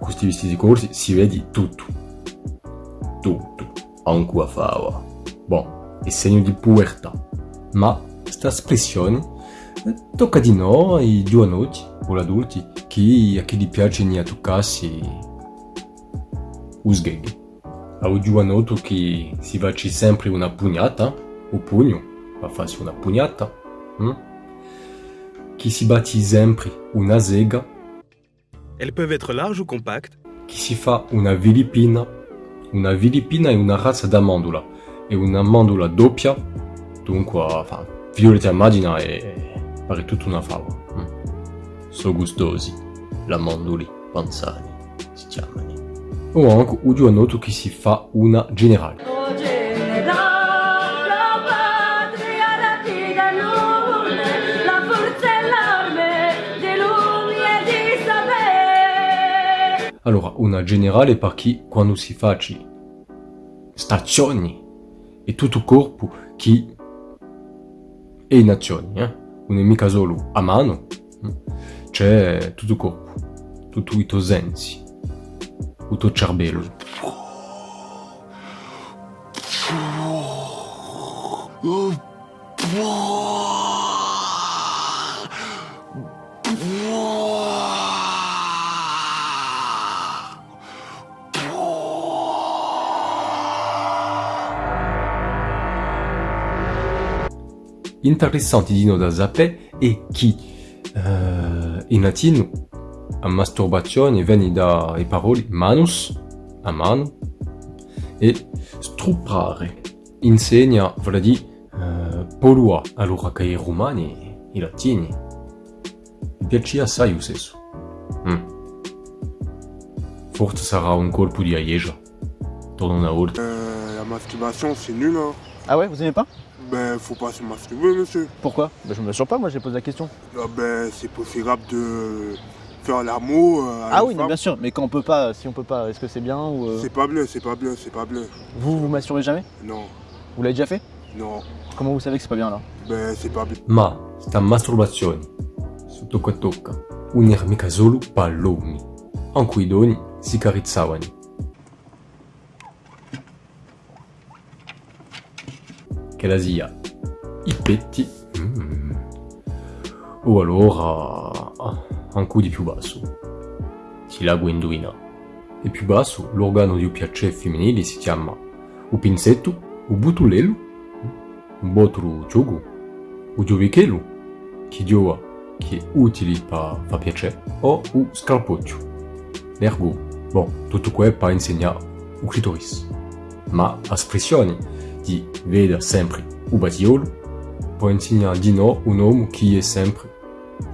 questi vestiti corti si vede tutto. Tutto. Anche a fava. Bon, è segno di puertà. Ma questa espressione tocca di no ai giovanotti o adulti che a chi gli piace ne toccarsi us gag. A un giovanotto che si faccia sempre una pugnata, o pugno, va farsi una pugnata, hm? che si batti sempre una zega Elles peuvent être larges ou compactes. Qui si fa una vilipina. Una vilipina è una razza d'amandula. È una mandula doppia, dunque, enfin, violetta immagina e pare tutta una fava. Mm. So gustosi, la manduli panzani, si chiamano. O anche un giovanotto che si fa una generale. Allora, una generale per chi quando si faccia stazioni e tutto il corpo che è in azione, eh? non è mica solo a mano, eh? c'è tutto il corpo, tutto i tuoi sensi, tutto il cervello. Interessante di da sapere è che uh, in latino a masturbazione viene dalle parole manus, a mano, e struppare insegna, vuol dire, uh, polua, allora che i romani, i latini, mi piace assai lo stesso. Mm. Forse sarà un colpo di aieja. Torno una volta. Euh, la masturbation, c'est nul, hein. Ah ouais, vous aimez pas? Ben, faut pas se masturber, monsieur. Pourquoi? Ben, Je me m'assure pas, moi j'ai posé la question. Ah ben, c'est préférable de faire l'amour euh, Ah oui, mais femme. bien sûr, mais quand on peut pas, si on peut pas, est-ce que c'est bien ou... euh, C'est pas bien, c'est pas bien, c'est pas bien. Vous, vous masturbez jamais? Non, Vous l'avez déjà fait? Non. Comment vous savez que c'est pas bien là Ben, c'est pas bien. Ma sta masturbazione, su tocca tocca, non era mica solo palloni. Anche i doni si carizzavano. Che la sia i petti, mm, o allora un coup di più basso. Si la indovina. E più basso, l'organo di piacere femminile si chiama o pinzetto, o butulello, un botru gioco, o giovichelo, che giova, che è utile per fa piacere, o o scalpoccio, l'ergo. Bon, tutto questo per insegnare o clitoris. Ma espressioni di veda sempre o battiolo può insegnare di no un uomo che è sempre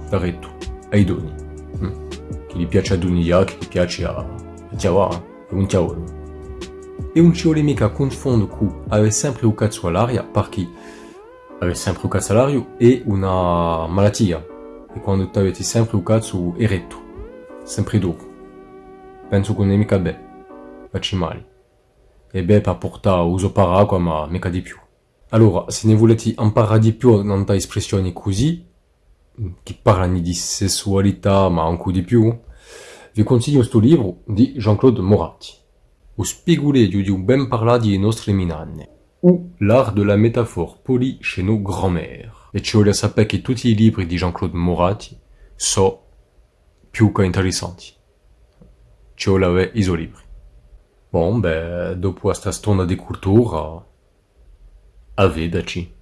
diretto ai doni. Mm. Che gli piace a donare, che gli piace a, a chiavare, è un chiavolo. E non ci vuole mica confondere con avere sempre un cazzo all'aria perché avere sempre un cazzo all'aria è una malattia. E quando tu avete sempre un cazzo eretto, sempre dopo. Penso che non è mica bene, facci male. E beh, per portare uso paraco, ma mica di più. Allora, se ne volete imparare di più in espressioni così, che parlano di sessualità, ma anche di più, vi consiglio questo libro di Jean-Claude Moratti. Lo spigule di un ben parlare di nostre minanne, ou l'art de la métaphore polie chez nos grands-mères. E ci voglio sapere che tutti i libri di Jean-Claude Moratti sono più che interessanti. Ci voglio avere i suoi libri. Bon, ben, dopo questa stonda di cultura, a vedaci.